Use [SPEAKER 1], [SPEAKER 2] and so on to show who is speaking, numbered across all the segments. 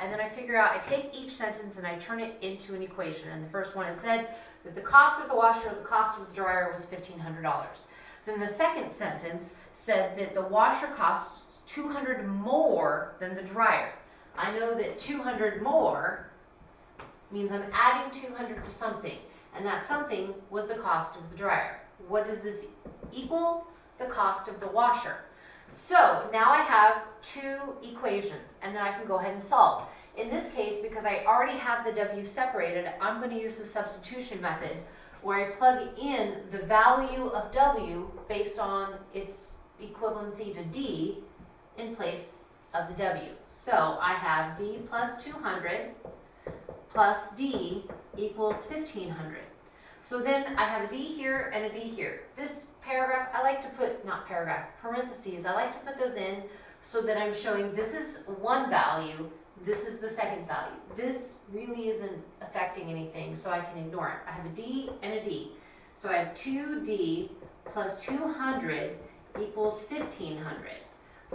[SPEAKER 1] And then I figure out, I take each sentence and I turn it into an equation. And the first one, it said that the cost of the washer, the cost of the dryer was $1,500. Then the second sentence said that the washer costs 200 more than the dryer. I know that 200 more means I'm adding 200 to something. And that something was the cost of the dryer. What does this equal? The cost of the washer. So now I have two equations and then I can go ahead and solve. In this case, because I already have the W separated, I'm going to use the substitution method where I plug in the value of W based on its equivalency to D in place of the W. So I have D plus 200 plus D equals 1500. So then I have a D here and a D here. This paragraph, I like to put, not paragraph, parentheses, I like to put those in so that I'm showing this is one value, this is the second value. This really isn't affecting anything, so I can ignore it. I have a D and a D. So I have 2D plus 200 equals 1500.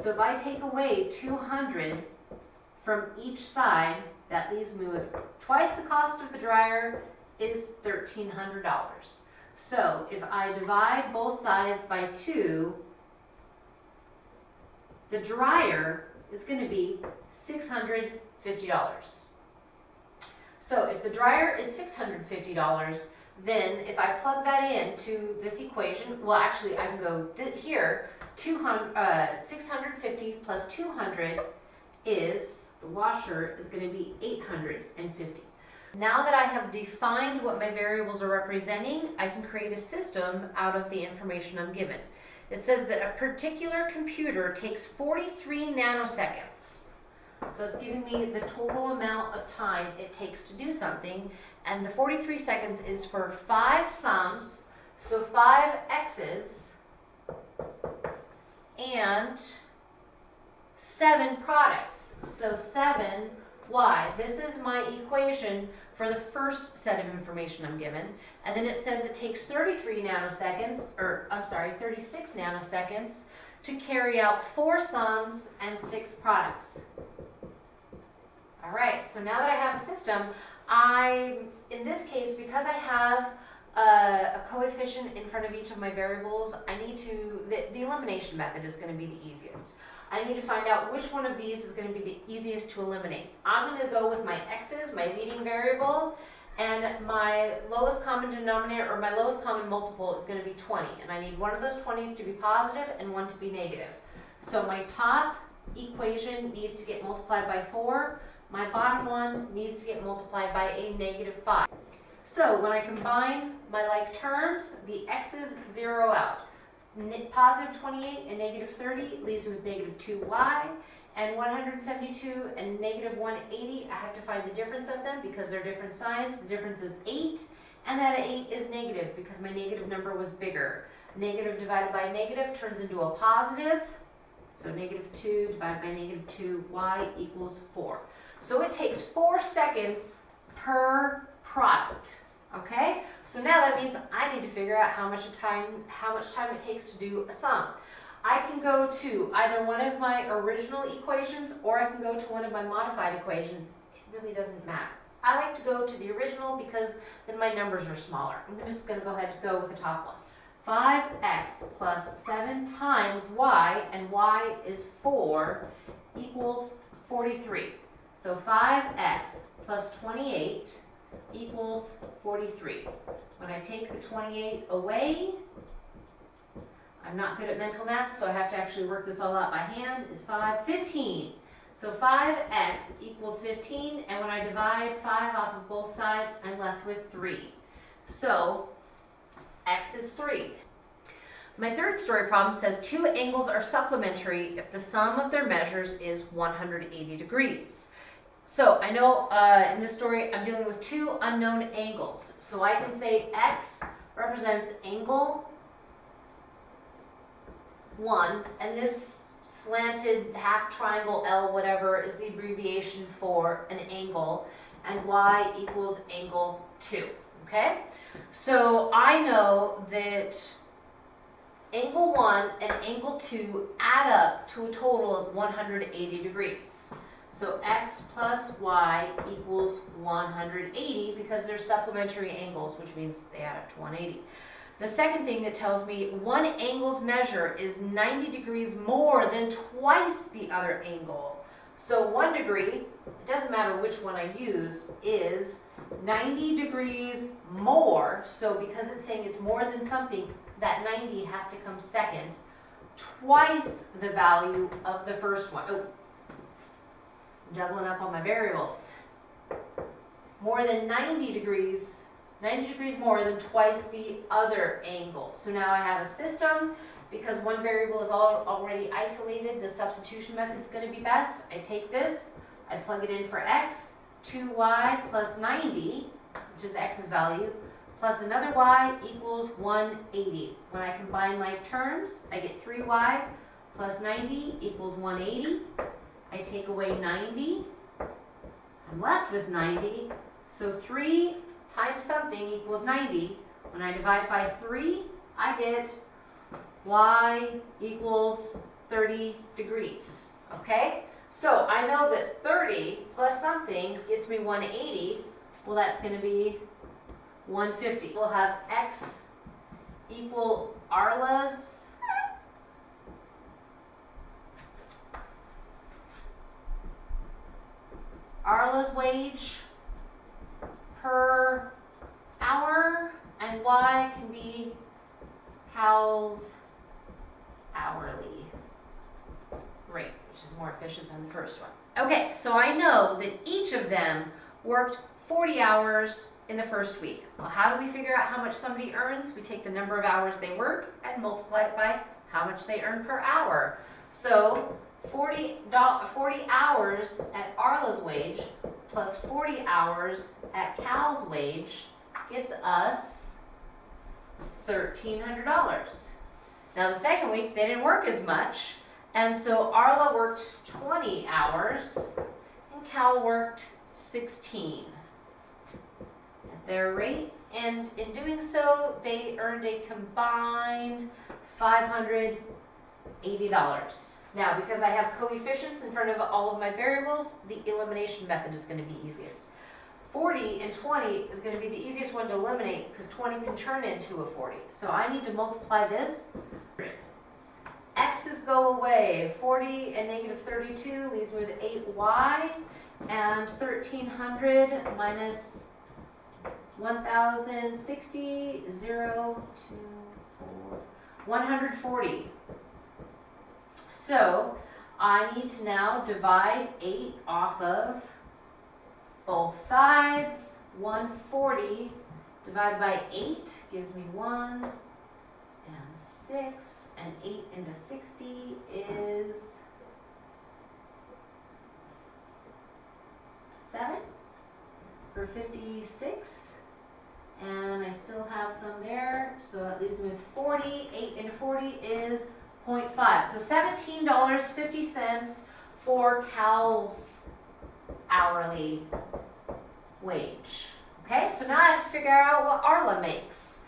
[SPEAKER 1] So if I take away 200 from each side, that leaves me with twice the cost of the dryer is $1,300. So if I divide both sides by 2, the dryer is going to be $650. So if the dryer is $650, then if I plug that into this equation, well actually I can go here, 200, uh, 650 plus 200 is, the washer is going to be 850. Now that I have defined what my variables are representing, I can create a system out of the information I'm given. It says that a particular computer takes 43 nanoseconds. So it's giving me the total amount of time it takes to do something. And the 43 seconds is for five sums, so five x's, and seven products. So seven y. This is my equation for the first set of information I'm given. And then it says it takes 33 nanoseconds, or I'm sorry, 36 nanoseconds to carry out four sums and six products. All right, so now that I have a system, I, in this case, because I have a, a coefficient in front of each of my variables, I need to, the, the elimination method is going to be the easiest. I need to find out which one of these is going to be the easiest to eliminate. I'm going to go with my x's, my leading variable, and my lowest common denominator, or my lowest common multiple is going to be 20. And I need one of those 20s to be positive and one to be negative. So my top equation needs to get multiplied by 4. My bottom one needs to get multiplied by a negative 5. So when I combine my like terms, the x's zero out positive 28 and negative 30 leaves me with negative 2y, and 172 and negative 180, I have to find the difference of them because they're different signs. The difference is 8, and that 8 is negative because my negative number was bigger. Negative divided by negative turns into a positive, so negative 2 divided by negative 2, y equals 4. So it takes 4 seconds per product. Okay, so now that means I need to figure out how much time how much time it takes to do a sum. I can go to either one of my original equations or I can go to one of my modified equations. It really doesn't matter. I like to go to the original because then my numbers are smaller. I'm just going to go ahead and go with the top one. 5x plus 7 times y, and y is 4, equals 43. So 5x plus 28 equals 43. When I take the 28 away, I'm not good at mental math, so I have to actually work this all out by hand, is 5, 15. So 5x equals 15, and when I divide 5 off of both sides, I'm left with 3. So x is 3. My third story problem says two angles are supplementary if the sum of their measures is 180 degrees. So I know uh, in this story I'm dealing with two unknown angles. So I can say x represents angle 1 and this slanted half triangle L whatever is the abbreviation for an angle and y equals angle 2. Okay? So I know that angle 1 and angle 2 add up to a total of 180 degrees. So x plus y equals 180 because they're supplementary angles, which means they add up to 180. The second thing that tells me one angle's measure is 90 degrees more than twice the other angle. So one degree, it doesn't matter which one I use, is 90 degrees more. So because it's saying it's more than something, that 90 has to come second. Twice the value of the first one. Oh, doubling up on my variables. More than 90 degrees, 90 degrees more than twice the other angle. So now I have a system, because one variable is all already isolated, the substitution method is going to be best. I take this, I plug it in for x, 2y plus 90, which is x's value, plus another y equals 180. When I combine like terms, I get 3y plus 90 equals 180. I take away 90. I'm left with 90. So 3 times something equals 90. When I divide by 3, I get y equals 30 degrees. Okay? So I know that 30 plus something gets me 180. Well, that's going to be 150. We'll have x equal Arla's Arla's wage per hour, and Y can be Cal's hourly rate, which is more efficient than the first one. Okay, so I know that each of them worked 40 hours in the first week. Well, how do we figure out how much somebody earns? We take the number of hours they work and multiply it by how much they earn per hour. So 40, 40 hours at Arla's wage plus 40 hours at Cal's wage gets us $1,300. Now the second week, they didn't work as much, and so Arla worked 20 hours, and Cal worked 16 at their rate, and in doing so, they earned a combined $580. Now, because I have coefficients in front of all of my variables, the elimination method is going to be easiest. 40 and 20 is going to be the easiest one to eliminate because 20 can turn into a 40. So I need to multiply this. X's go away. 40 and negative 32 leaves me with 8y. And 1300 minus 1060, 0, 2, 4, 140. So I need to now divide 8 off of both sides. 140 divided by 8 gives me 1 and 6. And 8 into 60 is 7 for 56. And I still have some there, so that leaves me with 40. 8 into 40 is 0.5. So $17.50 for Cal's hourly wage. Okay, so now I have to figure out what Arla makes.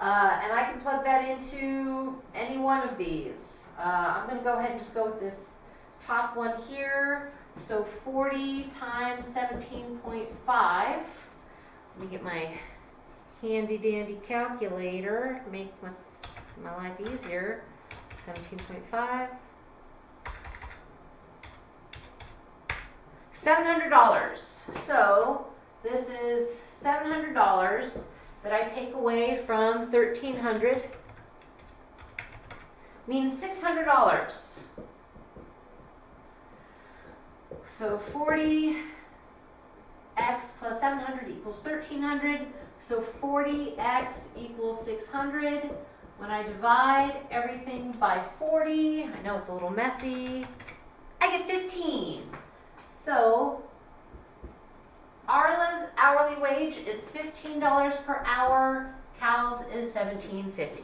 [SPEAKER 1] Uh, and I can plug that into any one of these. Uh, I'm going to go ahead and just go with this top one here. So 40 times 17.5. Let me get my handy dandy calculator, make my, my life easier. 17.5. $700. So this is $700 that I take away from 1300 means $600. So 40 x plus 700 equals 1300. So 40x equals 600. When I divide everything by 40, I know it's a little messy, I get 15. So Arla's hourly wage is $15 per hour, Cal's is $17.50.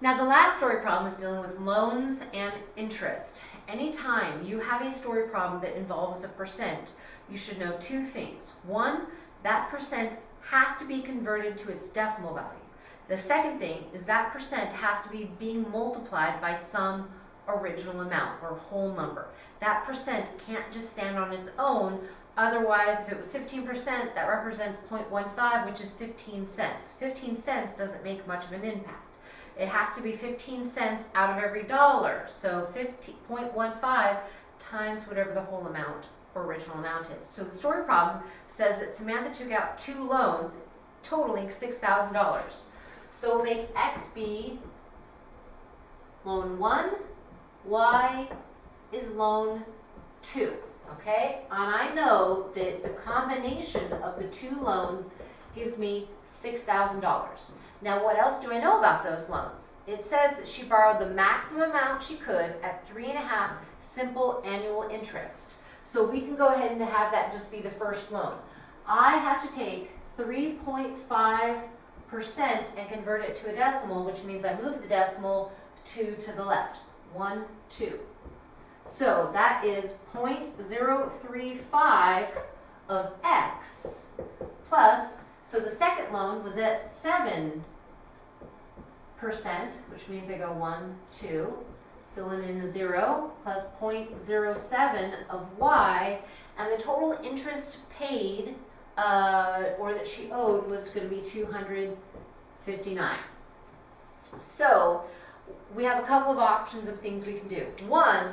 [SPEAKER 1] Now the last story problem is dealing with loans and interest. Anytime you have a story problem that involves a percent, you should know two things. One, that percent has to be converted to its decimal value. The second thing is that percent has to be being multiplied by some original amount or whole number. That percent can't just stand on its own. Otherwise, if it was 15%, that represents 0.15, which is 15 cents. 15 cents doesn't make much of an impact. It has to be 15 cents out of every dollar. So 50.15 times whatever the whole amount or original amount is. So the story problem says that Samantha took out two loans totaling $6,000. So make X be loan one, Y is loan two, okay? And I know that the combination of the two loans gives me $6,000. Now, what else do I know about those loans? It says that she borrowed the maximum amount she could at three and a half simple annual interest. So we can go ahead and have that just be the first loan. I have to take 3.5% and convert it to a decimal, which means I move the decimal two to the left. One, two. So that is 0.035 of x plus, so the second loan was at 7%, which means I go 1, 2, filling in a 0, plus 0.07 of y, and the total interest paid, uh, or that she owed, was going to be 259. So, we have a couple of options of things we can do. One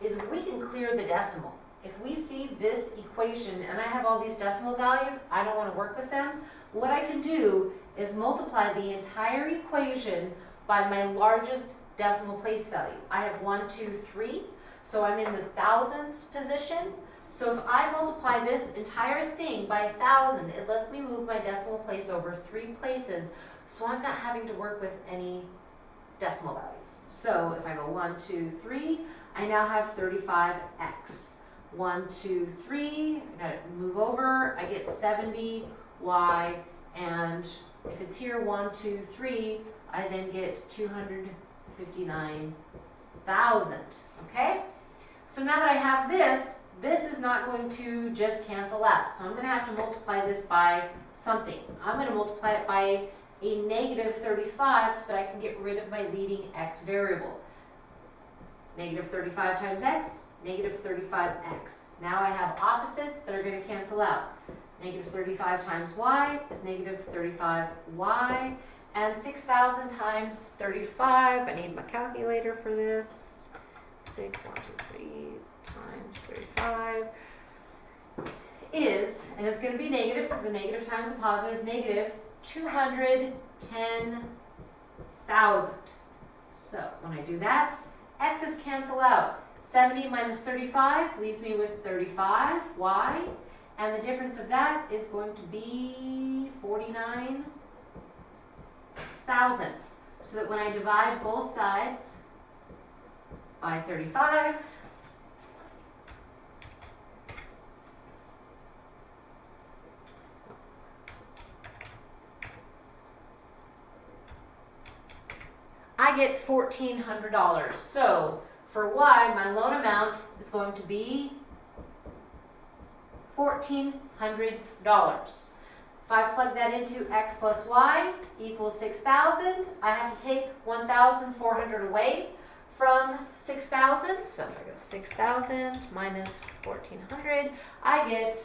[SPEAKER 1] is we can clear the decimal. If we see this equation and I have all these decimal values, I don't want to work with them. What I can do is multiply the entire equation by my largest decimal place value. I have one, two, three, so I'm in the thousandths position. So if I multiply this entire thing by a thousand, it lets me move my decimal place over three places, so I'm not having to work with any decimal values. So if I go one, two, three, I now have 35x. One, two, three, I gotta move over, I get 70y, and if it's here, one, two, three, I then get 259,000, okay? So now that I have this, this is not going to just cancel out. So I'm gonna have to multiply this by something. I'm gonna multiply it by a negative 35 so that I can get rid of my leading x variable. Negative 35 times x, negative 35x. Now I have opposites that are going to cancel out. Negative 35 times y is negative 35y. And 6,000 times 35, I need my calculator for this. 6, 1, 2, 3 times 35 is, and it's going to be negative because a negative times a positive, negative 210,000. So when I do that, x's cancel out. 70 minus 35 leaves me with 35, y, and the difference of that is going to be 49,000. So that when I divide both sides by 35, I get $1,400. So for Y, my loan amount is going to be $1,400. If I plug that into X plus Y equals 6,000, I have to take 1,400 away from 6,000. So if I go 6,000 minus 1,400, I get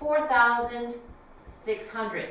[SPEAKER 1] 4,600.